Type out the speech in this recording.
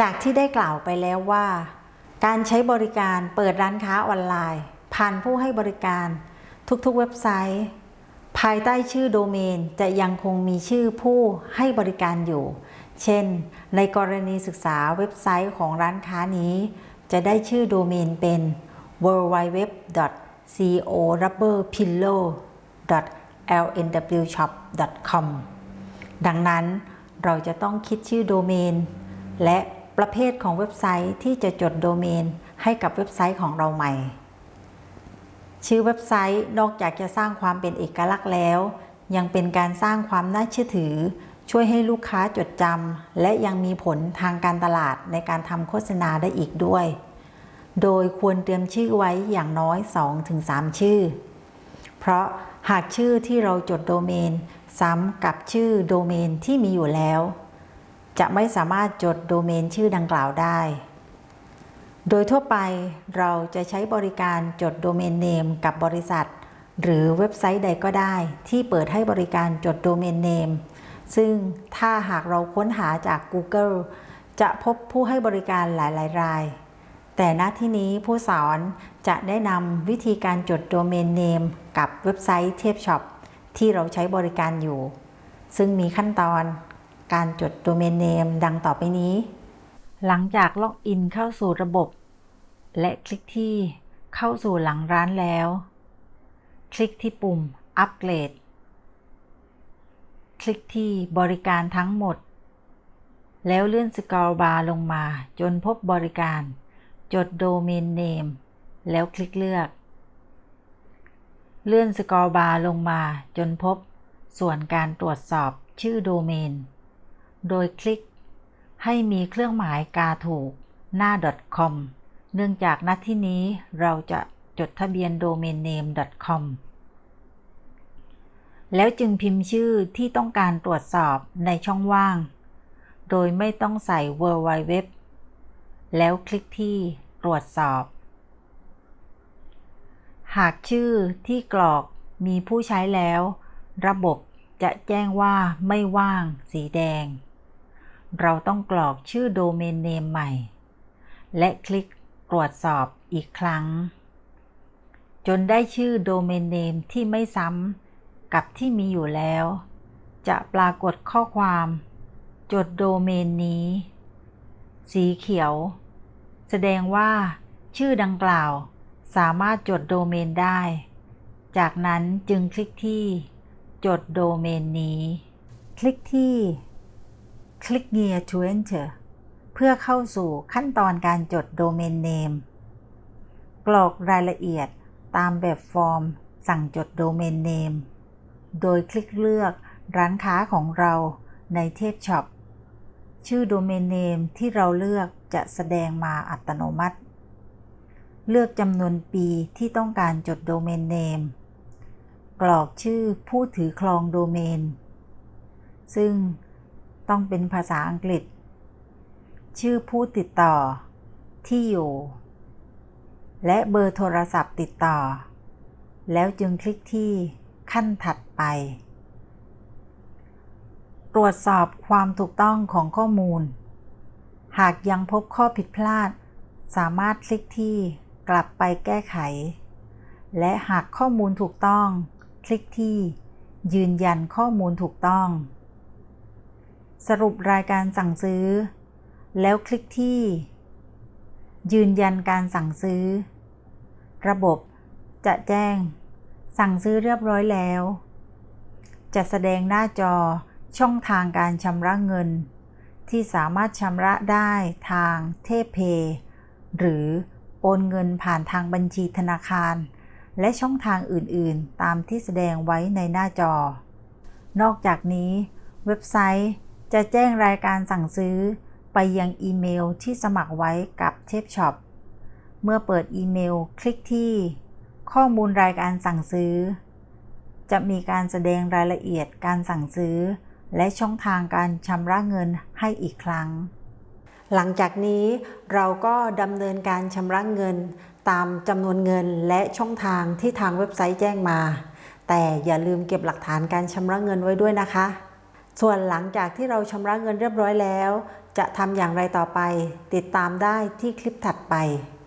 จากที่ได้กล่าวไปแล้วว่า การใช้บริการเปิดร้านค้าออนไลน์ ผ่านผู้ให้บริการ ทุกๆเว็บไซต์ ภายใต้ชื่อโดเมนจะยังคงมีชื่อผู้ให้บริการอยู่ เช่น ในกรณีศึกษาเว็บไซต์ของร้านค้านี้ จะได้ชื่อโดเมนเป็น w w w c o r u b b e r p i l l o w lnwshop.com ดังนั้นเราจะต้องคิดชื่อโดเมนและ ประเภทของเว็บไซต์ที่จะจดโดเมนให้กับเว็บไซต์ของเราใหม่ ชื่อเว็บไซต์นอกจากจะสร้างความเป็นเอกลักษณ์แล้ว ยังเป็นการสร้างความน่าเชื่อถือ ช่วยให้ลูกค้าจดจำและยังมีผลทางการตลาดในการทำโฆษณาได้อีกด้วย โดยควรเตรียมชื่อไว้อย่างน้อย 2-3 ชื่อ เพราะหากชื่อที่เราจดโดเมน ซ้ำกับชื่อโดเมนที่มีอยู่แล้ว จะไม่สามารถจดโดเมนชื่อดังกล่าวได้ โดยทั่วไปเราจะใช้บริการจดโดเมนเนมกับบริษัท หรือเว็บไซต์ใดก็ได้ ที่เปิดให้บริการจดโดเมนเนมซึ่งถ้าหากเราค้นหาจาก Google จะพบผู้ให้บริการหลาย ๆ ราย แต่ณที่นี้ผู้สอนจะแนะนำวิธีการจด domain name กับเว็บไซต์เทพช็อปที่เราใช้บริการอยู่ ซึ่งมีขั้นตอน การจด domain name ดังต่อไปนี้ หลังจาก login เข้าสู่ระบบ และคลิกที่เข้าสู่หลังร้านแล้ว คลิกที่ปุ่มอัปเกรด คลิกที่บริการทั้งหมด แล้วเลื่อน scroll bar ลงมา จนพบบริการ จด domain name แล้วคลิกเลือก เลื่อน scroll bar ลงมาจนพบส่วนการตรวจสอบชื่อโดเมน โดยคลิก ให้มีเครื่องหมายกาถูกหน้า .com เนื่องจากณที่นี้เราจะจดทะเบียน domain name .com แล้วจึงพิมพ์ชื่อที่ต้องการตรวจสอบในช่องว่าง โดยไม่ต้องใส่ www แล้วคลิกที่ตรวจสอบ หากชื่อที่กรอกมีผู้ใช้แล้ว ระบบจะแจ้งว่าไม่ว่างสีแดง เราต้องกรอกชื่อโดเมนเนมใหม่ และคลิกตรวจสอบอีกครั้ง จนได้ชื่อโดเมนเนมที่ไม่ซ้ำกับที่มีอยู่แล้ว จะปรากฏข้อความ จดโดเมนนี้ สีเขียว แสดงว่า ชื่อดังกล่าวสามารถจดโดเมนได้ จากนั้นจึงคลิกที่ จดโดเมนนี้ คลิกที่ Click Near to Enter เพื่อเข้าสู่ขั้นตอนการจดโดเมนเนมกรอกรายละเอียดตามแบบฟอร์ม สั่งจด domain name โดยคลิกเลือกร้านค้าของเราในเทพช็อปชื่อ domain name ที่เราเลือกจะแสดงมาอัตโนมัติ เลือกจำนวนปีที่ต้องการจด domain name กรอกชื่อผู้ถือครองโดเมน ซึ่ง ต้องเป็นภาษาอังกฤษ ชื่อผู้ติดต่อ ที่อยู่ และเบอร์โทรศัพท์ติดต่อ แล้วจึงคลิกที่ขั้นถัดไป ตรวจสอบความถูกต้องของข้อมูล หากยังพบข้อผิดพลาด สามารถคลิกที่กลับไปแก้ไข และหากข้อมูลถูกต้อง คลิกที่ยืนยันข้อมูลถูกต้อง สรุปรายการสั่งซื้อ แล้วคลิกที่ ยืนยันการสั่งซื้อ ระบบจะแจ้ง สั่งซื้อเรียบร้อยแล้ว จะแสดงหน้าจอช่องทางการชำระเงิน ที่สามารถชำระได้ทางเทพเพหรือโอนเงินผ่านทางบัญชีธนาคาร และช่องทางอื่น ๆ ตามที่แสดงไว้ในหน้าจอ นอกจากนี้ เว็บไซต์ จะแจ้งรายการสั่งซื้อไปยังอีเมลที่สมัครไว้กับเทพช็อป เมื่อเปิดอีเมลคลิกที่ ข้อมูลรายการสั่งซื้อ จะมีการแสดงรายละเอียดการสั่งซื้อ และช่องทางการชำระเงินให้อีกครั้ง หลังจากนี้เราก็ดำเนินการชำระเงินตามจำนวนเงินและช่องทางที่ทางเว็บไซต์แจ้งมา แต่อย่าลืมเก็บหลักฐานการชำระเงินไว้ด้วยนะคะ ส่วนหลังจากที่เราชำระเงินเรียบร้อยแล้ว จะทำอย่างไรต่อไป ติดตามได้ที่คลิปถัดไป